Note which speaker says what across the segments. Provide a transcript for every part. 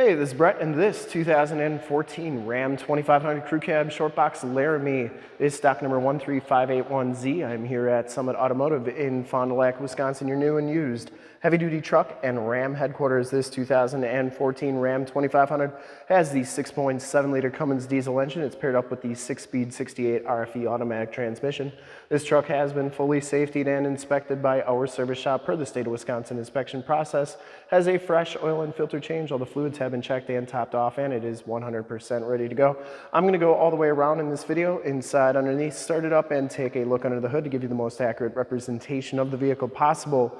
Speaker 1: Hey, this is Brett, and this 2014 Ram 2500 Crew Cab Short Box Laramie is stock number 13581Z. I'm here at Summit Automotive in Fond du Lac, Wisconsin, your new and used heavy-duty truck and Ram headquarters. This 2014 Ram 2500 has the 6.7-liter Cummins diesel engine. It's paired up with the 6-speed 68 RFE automatic transmission. This truck has been fully safetied and inspected by our service shop per the state of Wisconsin inspection process. Has a fresh oil and filter change. All the fluids have have been checked and topped off and it is 100% ready to go. I'm gonna go all the way around in this video, inside, underneath, start it up and take a look under the hood to give you the most accurate representation of the vehicle possible.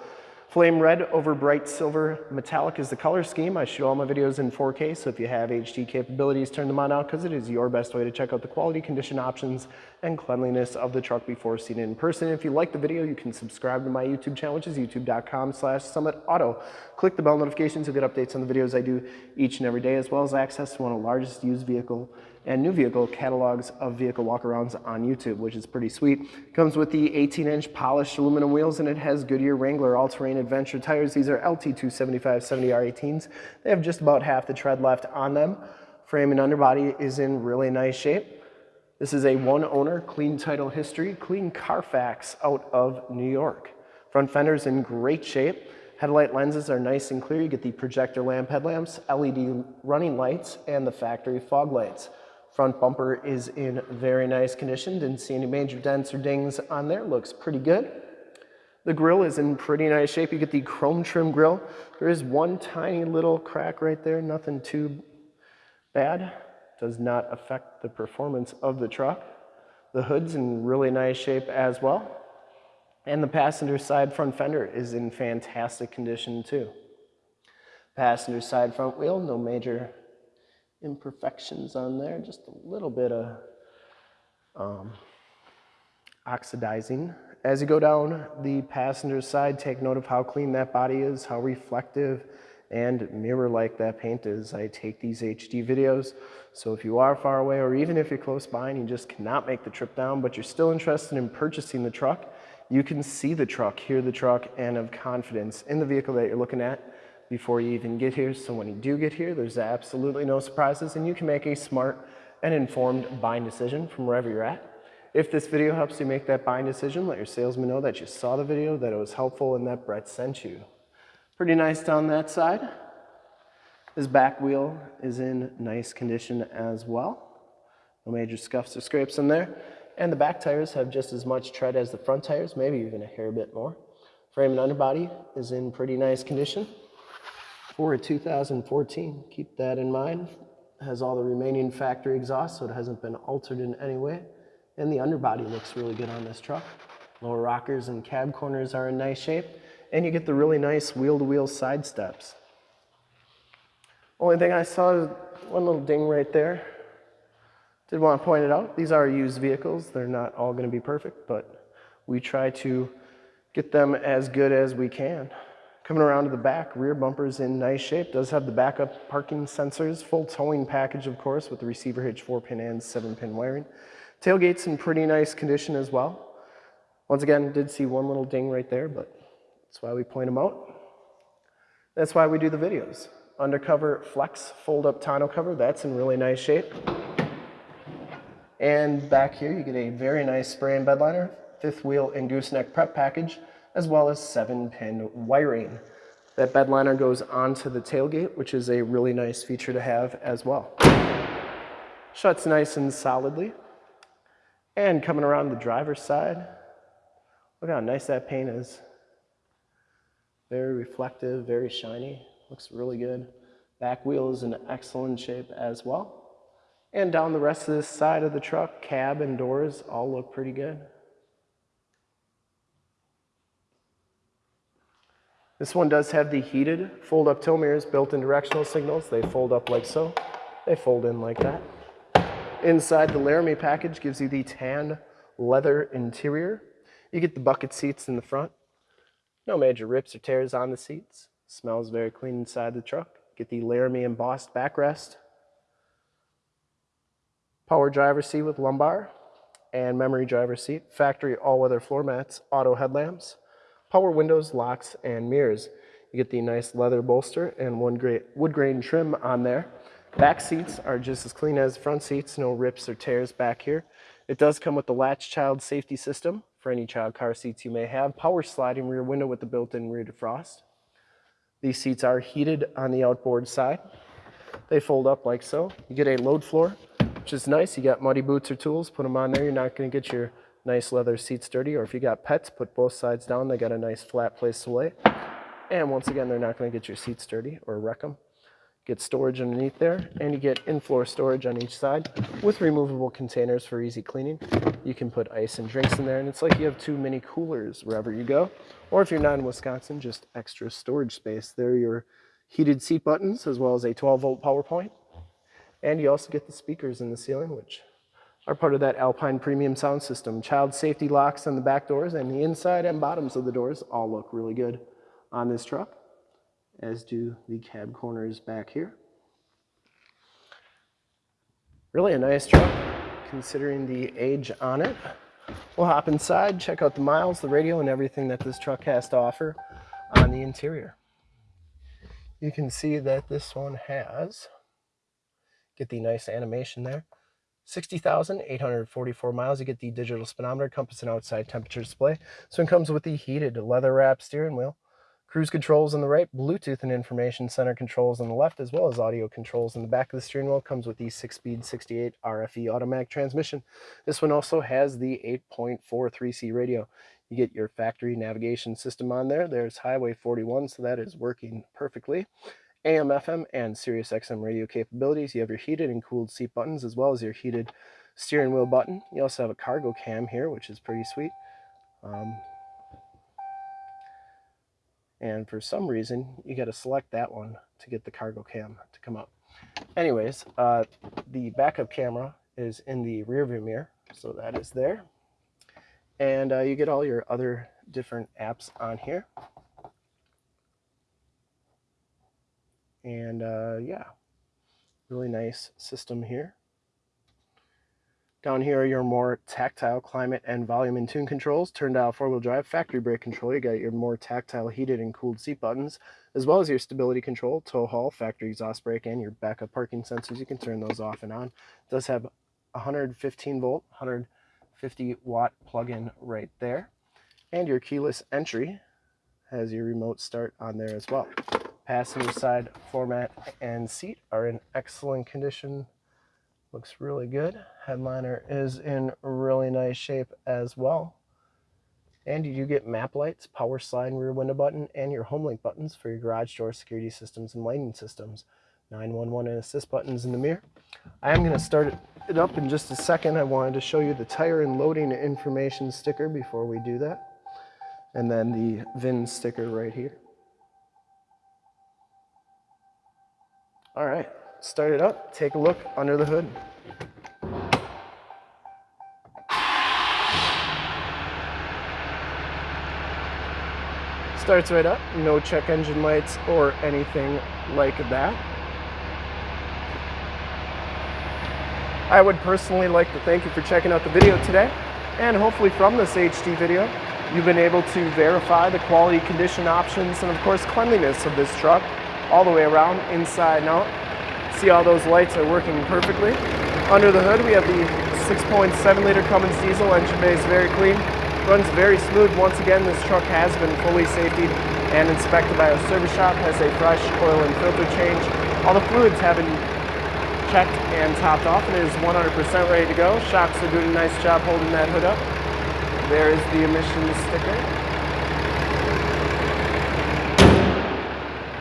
Speaker 1: Flame red over bright silver metallic is the color scheme. I shoot all my videos in 4K, so if you have HD capabilities, turn them on now because it is your best way to check out the quality, condition options, and cleanliness of the truck before seeing it in person. If you like the video, you can subscribe to my YouTube channel, which is youtube.com slash summitauto. Click the bell notifications, you'll get updates on the videos I do each and every day, as well as access to one of the largest used vehicle and new vehicle catalogs of vehicle walkarounds on YouTube, which is pretty sweet. Comes with the 18-inch polished aluminum wheels, and it has Goodyear Wrangler all-terrain adventure tires. These are LT275 70R18s. They have just about half the tread left on them. Frame and underbody is in really nice shape. This is a one owner, clean title history, clean Carfax out of New York. Front fender's in great shape. Headlight lenses are nice and clear. You get the projector lamp headlamps, LED running lights, and the factory fog lights. Front bumper is in very nice condition. Didn't see any major dents or dings on there. Looks pretty good. The grill is in pretty nice shape. You get the chrome trim grill. There is one tiny little crack right there. Nothing too bad. Does not affect the performance of the truck. The hood's in really nice shape as well. And the passenger side front fender is in fantastic condition too. Passenger side front wheel, no major imperfections on there, just a little bit of um, oxidizing. As you go down the passenger side, take note of how clean that body is, how reflective and mirror-like that paint is. I take these HD videos, so if you are far away or even if you're close by and you just cannot make the trip down, but you're still interested in purchasing the truck, you can see the truck, hear the truck, and have confidence in the vehicle that you're looking at before you even get here. So when you do get here, there's absolutely no surprises and you can make a smart and informed buying decision from wherever you're at. If this video helps you make that buying decision, let your salesman know that you saw the video, that it was helpful, and that Brett sent you. Pretty nice down that side. This back wheel is in nice condition as well. No major scuffs or scrapes in there. And the back tires have just as much tread as the front tires, maybe even a hair bit more. Frame and underbody is in pretty nice condition for a 2014. Keep that in mind. It has all the remaining factory exhaust, so it hasn't been altered in any way. And the underbody looks really good on this truck. Lower rockers and cab corners are in nice shape. And you get the really nice wheel-to-wheel -wheel side steps. Only thing I saw is one little ding right there. Did want to point it out. These are used vehicles. They're not all going to be perfect, but we try to get them as good as we can. Coming around to the back, rear bumper's in nice shape. Does have the backup parking sensors, full towing package, of course, with the receiver hitch 4-pin and 7-pin wiring. Tailgate's in pretty nice condition as well. Once again, did see one little ding right there, but that's why we point them out. That's why we do the videos. Undercover flex fold-up tonneau cover, that's in really nice shape. And back here, you get a very nice spray and bed liner, fifth wheel and gooseneck prep package as well as seven pin wiring. That bed liner goes onto the tailgate, which is a really nice feature to have as well. Shuts nice and solidly. And coming around the driver's side, look how nice that paint is. Very reflective, very shiny, looks really good. Back wheel is in excellent shape as well. And down the rest of this side of the truck, cab and doors all look pretty good. This one does have the heated fold-up tow mirrors, built-in directional signals. They fold up like so. They fold in like that. Inside the Laramie package gives you the tan leather interior. You get the bucket seats in the front. No major rips or tears on the seats. Smells very clean inside the truck. Get the Laramie embossed backrest. Power driver seat with lumbar and memory driver seat. Factory all-weather floor mats, auto headlamps power windows, locks, and mirrors. You get the nice leather bolster and one great wood grain trim on there. Back seats are just as clean as front seats, no rips or tears back here. It does come with the latch child safety system for any child car seats you may have. Power sliding rear window with the built-in rear defrost. These seats are heated on the outboard side. They fold up like so. You get a load floor, which is nice. You got muddy boots or tools, put them on there. You're not gonna get your nice leather seats dirty. Or if you got pets, put both sides down. They got a nice flat place to lay. And once again, they're not gonna get your seats dirty or wreck them. Get storage underneath there, and you get in-floor storage on each side with removable containers for easy cleaning. You can put ice and drinks in there, and it's like you have two mini coolers wherever you go. Or if you're not in Wisconsin, just extra storage space. There are your heated seat buttons, as well as a 12-volt power point. And you also get the speakers in the ceiling, which are part of that Alpine premium sound system. Child safety locks on the back doors, and the inside and bottoms of the doors all look really good on this truck as do the cab corners back here. Really a nice truck considering the age on it. We'll hop inside, check out the miles, the radio, and everything that this truck has to offer on the interior. You can see that this one has, get the nice animation there, 60,844 miles. You get the digital speedometer, compass, and outside temperature display. So it comes with the heated leather wrap steering wheel, Cruise controls on the right, Bluetooth and information center controls on the left, as well as audio controls in the back of the steering wheel. Comes with the 6-speed 68 RFE automatic transmission. This one also has the 8.43C radio. You get your factory navigation system on there. There's Highway 41, so that is working perfectly. AM, FM, and Sirius XM radio capabilities. You have your heated and cooled seat buttons, as well as your heated steering wheel button. You also have a cargo cam here, which is pretty sweet. Um, and for some reason, you got to select that one to get the cargo cam to come up. Anyways, uh, the backup camera is in the rear view mirror, so that is there. And uh, you get all your other different apps on here. And uh, yeah, really nice system here. Down here are your more tactile climate and volume and tune controls, turn dial four-wheel drive, factory brake control. You got your more tactile heated and cooled seat buttons, as well as your stability control, tow haul, factory exhaust brake, and your backup parking sensors. You can turn those off and on. It does have 115 volt, 150 watt plug-in right there. And your keyless entry has your remote start on there as well. Passenger side floor mat and seat are in excellent condition Looks really good. Headliner is in really nice shape as well. And you do get map lights, power slide rear window button, and your home link buttons for your garage door security systems and lighting systems. 911 and assist buttons in the mirror. I am going to start it up in just a second. I wanted to show you the tire and loading information sticker before we do that. And then the VIN sticker right here. All right start it up, take a look under the hood. Starts right up, no check engine lights or anything like that. I would personally like to thank you for checking out the video today and hopefully from this HD video you've been able to verify the quality condition options and of course cleanliness of this truck all the way around inside and out See all those lights are working perfectly. Under the hood we have the 6.7 liter Cummins diesel, engine bay is very clean. Runs very smooth. Once again, this truck has been fully safety and inspected by our service shop, has a fresh oil and filter change. All the fluids have been checked and topped off and is 100% ready to go. Shocks are doing a nice job holding that hood up. There is the emissions sticker.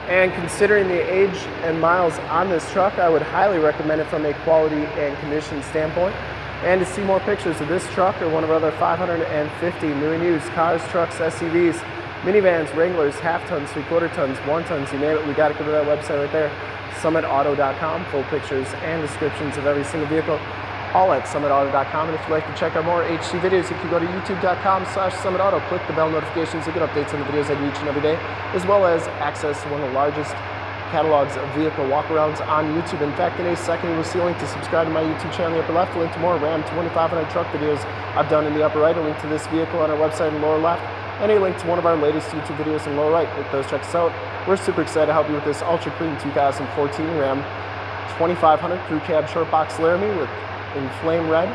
Speaker 1: And considering the age and miles on this truck, I would highly recommend it from a quality and condition standpoint. And to see more pictures of this truck or one of our other 550 new and used cars, trucks, SUVs, minivans, Wranglers, half tons, three quarter tons, one tons, you name it, we got to go to that website right there, summitauto.com, full pictures and descriptions of every single vehicle at summitauto.com. And if you'd like to check out more HD videos, you can go to youtube.com slash summitauto. Click the bell notifications to get updates on the videos I do each and every day, as well as access one of the largest catalogs of vehicle walkarounds on YouTube. In fact, in a second, you will see a link to subscribe to my YouTube channel in the upper left, a link to more Ram 2500 truck videos I've done in the upper right, a link to this vehicle on our website in the lower left, and a link to one of our latest YouTube videos in the lower right. Hit those checks out We're super excited to help you with this ultra clean 2014 Ram 2500 Crew Cab Short Box Laramie with in flame red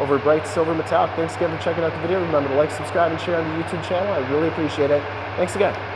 Speaker 1: over bright silver metallic. Thanks again for checking out the video. Remember to like, subscribe, and share on the YouTube channel. I really appreciate it. Thanks again.